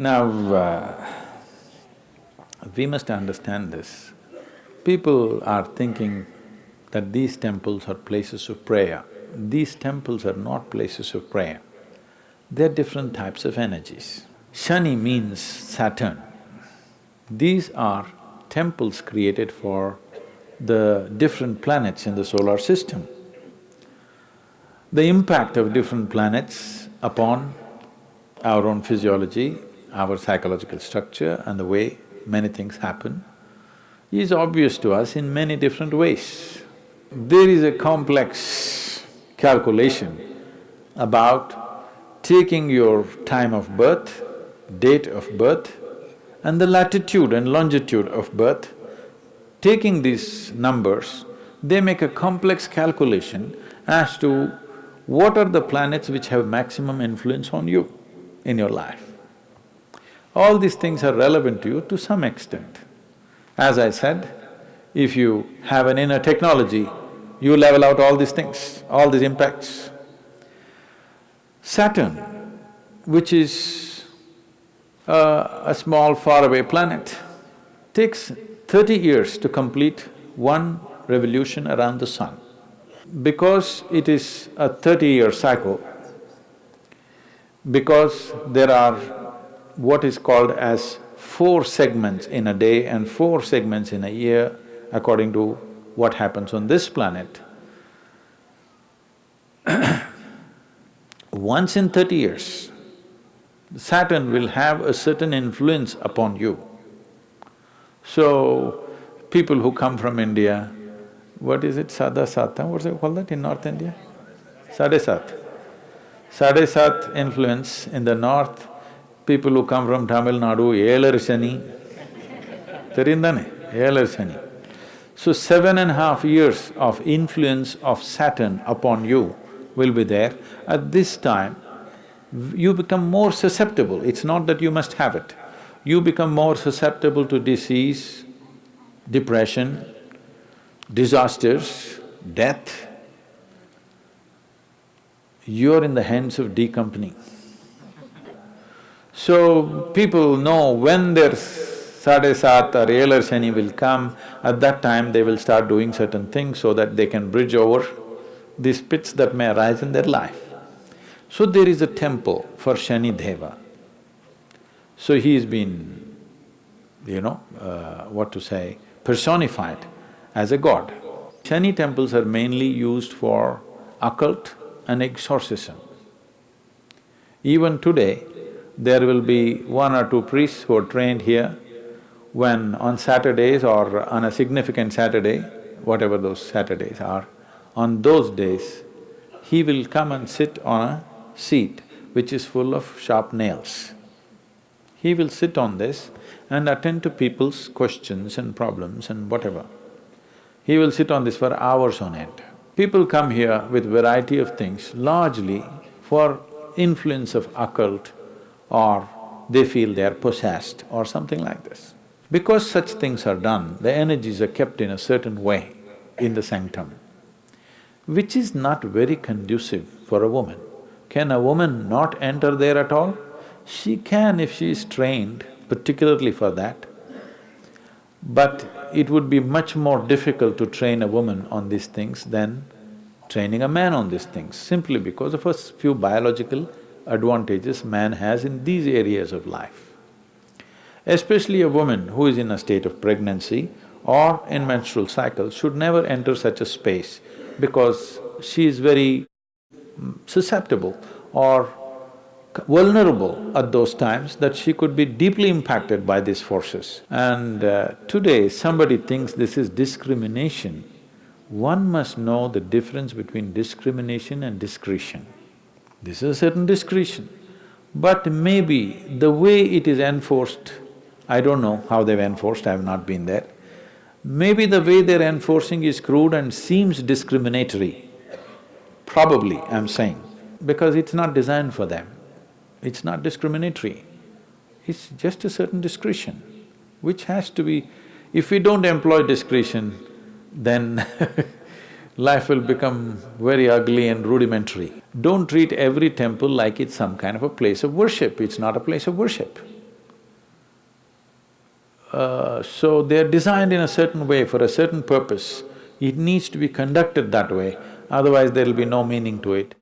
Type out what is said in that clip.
Now, uh, we must understand this. People are thinking that these temples are places of prayer. These temples are not places of prayer. They're different types of energies. Shani means Saturn. These are temples created for the different planets in the solar system. The impact of different planets upon our own physiology, our psychological structure and the way many things happen is obvious to us in many different ways. There is a complex calculation about taking your time of birth, date of birth, and the latitude and longitude of birth, taking these numbers, they make a complex calculation as to what are the planets which have maximum influence on you in your life. All these things are relevant to you to some extent. As I said, if you have an inner technology, you level out all these things, all these impacts. Saturn, which is a, a small faraway planet, takes thirty years to complete one revolution around the sun. Because it is a thirty-year cycle, because there are what is called as four segments in a day and four segments in a year according to what happens on this planet. Once in thirty years, Saturn will have a certain influence upon you. So, people who come from India, what is it, Sada Sata, what's it called that in North India? Sade Sat. Sade Sat influence in the north, people who come from Tamil Nadu, Elarshani, Terindane, Elarshani. So seven and a half years of influence of Saturn upon you will be there. At this time, you become more susceptible, it's not that you must have it. You become more susceptible to disease, depression, disasters, death. You're in the hands of D company. So, people know when their Sade Sat or Elar Shani will come, at that time they will start doing certain things so that they can bridge over these pits that may arise in their life. So there is a temple for Shani Deva. So he's been, you know, uh, what to say, personified as a god. Shani temples are mainly used for occult and exorcism. Even today, there will be one or two priests who are trained here. When on Saturdays or on a significant Saturday, whatever those Saturdays are, on those days, he will come and sit on a seat which is full of sharp nails. He will sit on this and attend to people's questions and problems and whatever. He will sit on this for hours on end. People come here with variety of things, largely for influence of occult or they feel they are possessed or something like this. Because such things are done, the energies are kept in a certain way in the sanctum, which is not very conducive for a woman. Can a woman not enter there at all? She can if she is trained particularly for that. But it would be much more difficult to train a woman on these things than training a man on these things, simply because of a few biological advantages man has in these areas of life. Especially a woman who is in a state of pregnancy or in menstrual cycle should never enter such a space because she is very susceptible or vulnerable at those times that she could be deeply impacted by these forces. And uh, today somebody thinks this is discrimination. One must know the difference between discrimination and discretion. This is a certain discretion. But maybe the way it is enforced, I don't know how they've enforced, I have not been there. Maybe the way they're enforcing is crude and seems discriminatory. Probably, I'm saying, because it's not designed for them. It's not discriminatory. It's just a certain discretion, which has to be… If we don't employ discretion, then life will become very ugly and rudimentary. Don't treat every temple like it's some kind of a place of worship, it's not a place of worship. Uh, so they're designed in a certain way for a certain purpose. It needs to be conducted that way, otherwise there'll be no meaning to it.